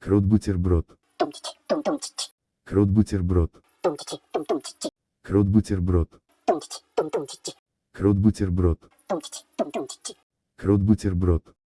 Крот бутерброд. Крот бутерброд. Крот бутерброд. Крот бутерброд. Крот бутерброд.